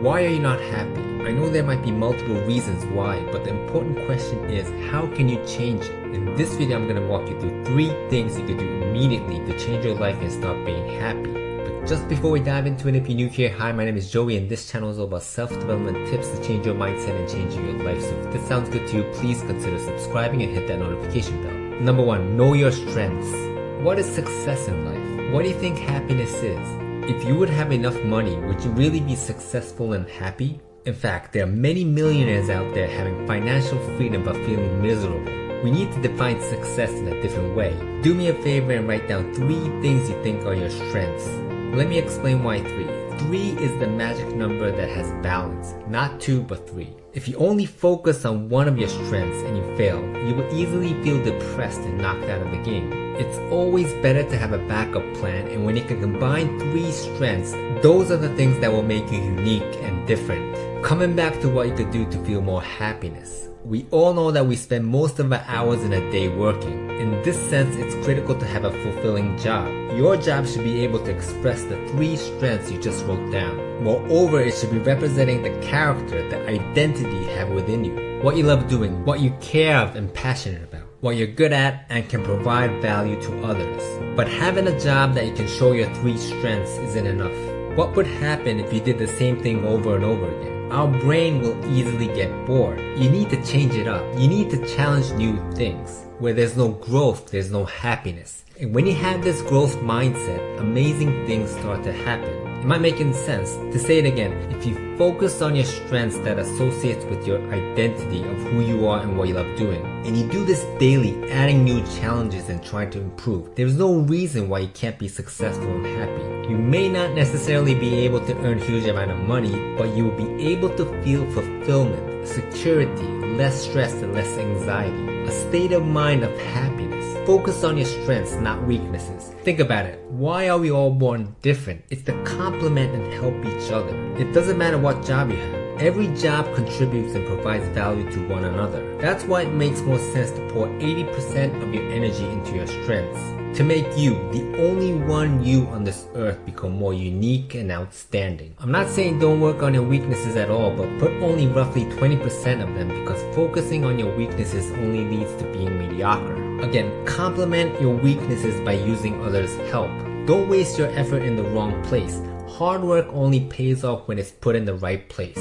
Why are you not happy? I know there might be multiple reasons why, but the important question is how can you change it? In this video, I'm going to walk you through three things you can do immediately to change your life and start being happy. But just before we dive into it, if you're new here, hi, my name is Joey and this channel is all about self-development tips to change your mindset and changing your life. So if this sounds good to you, please consider subscribing and hit that notification bell. Number one, know your strengths. What is success in life? What do you think happiness is? If you would have enough money, would you really be successful and happy? In fact, there are many millionaires out there having financial freedom but feeling miserable. We need to define success in a different way. Do me a favor and write down three things you think are your strengths. Let me explain why three. 3 is the magic number that has balance, not 2 but 3. If you only focus on one of your strengths and you fail, you will easily feel depressed and knocked out of the game. It's always better to have a backup plan and when you can combine 3 strengths, those are the things that will make you unique and different. Coming back to what you could do to feel more happiness. We all know that we spend most of our hours in a day working. In this sense, it's critical to have a fulfilling job. Your job should be able to express the three strengths you just wrote down. Moreover, it should be representing the character, the identity you have within you. What you love doing, what you care of and passionate about. What you're good at and can provide value to others. But having a job that you can show your three strengths isn't enough. What would happen if you did the same thing over and over again? Our brain will easily get bored. You need to change it up. You need to challenge new things. Where there's no growth, there's no happiness. And when you have this growth mindset, amazing things start to happen. Am I making sense? To say it again, if you focus on your strengths that associates with your identity of who you are and what you love doing, and you do this daily, adding new challenges and trying to improve, there's no reason why you can't be successful and happy. You may not necessarily be able to earn huge amount of money, but you will be able to feel fulfillment, security, less stress and less anxiety, a state of mind of happiness Focus on your strengths, not weaknesses. Think about it. Why are we all born different? It's to complement and help each other. It doesn't matter what job you have. Every job contributes and provides value to one another. That's why it makes more sense to pour 80% of your energy into your strengths to make you, the only one you on this earth, become more unique and outstanding. I'm not saying don't work on your weaknesses at all, but put only roughly 20% of them because focusing on your weaknesses only leads to being mediocre. Again, complement your weaknesses by using others' help. Don't waste your effort in the wrong place. Hard work only pays off when it's put in the right place.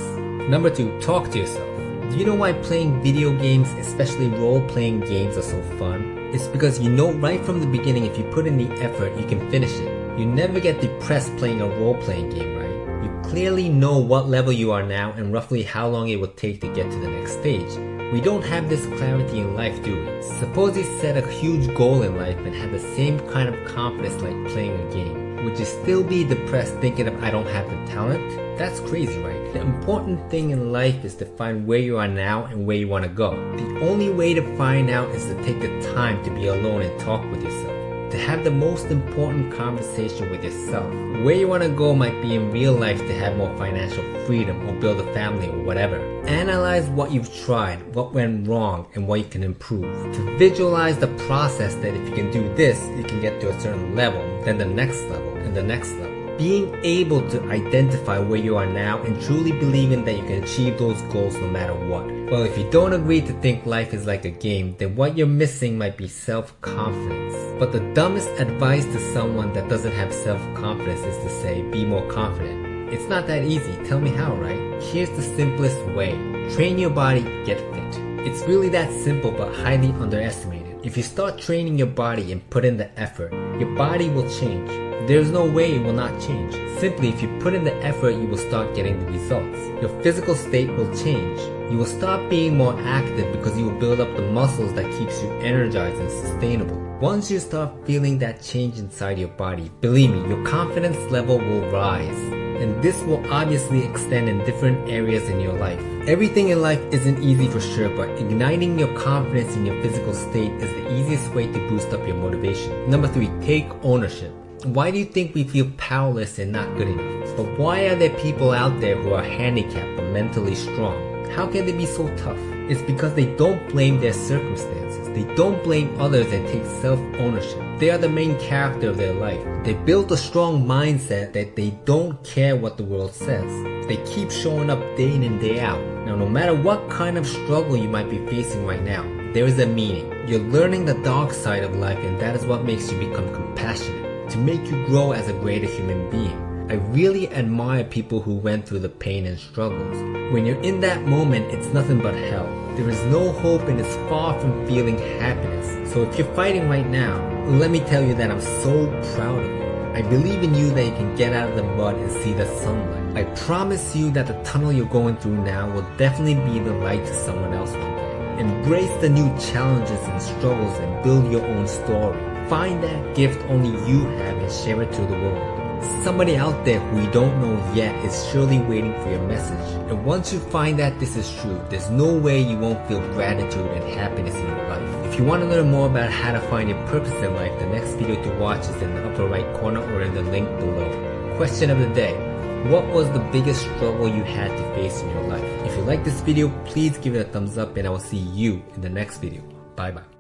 Number 2. Talk to yourself. Do you know why playing video games, especially role-playing games are so fun? It's because you know right from the beginning if you put in the effort, you can finish it. You never get depressed playing a role-playing game, right? You clearly know what level you are now and roughly how long it will take to get to the next stage. We don't have this clarity in life, do we? Suppose you set a huge goal in life and have the same kind of confidence like playing a game. Would you still be depressed thinking of I don't have the talent? That's crazy, right? The important thing in life is to find where you are now and where you want to go. The only way to find out is to take the time to be alone and talk with yourself to have the most important conversation with yourself. Where you want to go might be in real life to have more financial freedom or build a family or whatever. Analyze what you've tried, what went wrong, and what you can improve. To visualize the process that if you can do this, you can get to a certain level, then the next level, and the next level. Being able to identify where you are now and truly believing that you can achieve those goals no matter what. Well, if you don't agree to think life is like a game, then what you're missing might be self-confidence. But the dumbest advice to someone that doesn't have self-confidence is to say, be more confident. It's not that easy, tell me how, right? Here's the simplest way. Train your body, get fit. It's really that simple but highly underestimated. If you start training your body and put in the effort, your body will change. There's no way it will not change. Simply, if you put in the effort, you will start getting the results. Your physical state will change. You will stop being more active because you will build up the muscles that keeps you energized and sustainable. Once you start feeling that change inside your body, believe me, your confidence level will rise. And this will obviously extend in different areas in your life. Everything in life isn't easy for sure, but igniting your confidence in your physical state is the easiest way to boost up your motivation. Number 3. Take ownership. Why do you think we feel powerless and not good enough? But why are there people out there who are handicapped but mentally strong? How can they be so tough? It's because they don't blame their circumstances. They don't blame others and take self-ownership. They are the main character of their life. They build a strong mindset that they don't care what the world says. They keep showing up day in and day out. Now, no matter what kind of struggle you might be facing right now, there is a meaning. You're learning the dark side of life and that is what makes you become compassionate, to make you grow as a greater human being. I really admire people who went through the pain and struggles. When you're in that moment, it's nothing but hell. There is no hope and it's far from feeling happiness. So if you're fighting right now, let me tell you that I'm so proud of you. I believe in you that you can get out of the mud and see the sunlight. I promise you that the tunnel you're going through now will definitely be the light to someone else. Embrace the new challenges and struggles and build your own story. Find that gift only you have and share it to the world. Somebody out there who you don't know yet is surely waiting for your message. And once you find that this is true, there's no way you won't feel gratitude and happiness in your life. If you want to learn more about how to find your purpose in life, the next video to watch is in the upper right corner or in the link below. Question of the day. What was the biggest struggle you had to face in your life? If you like this video, please give it a thumbs up and I will see you in the next video. Bye bye.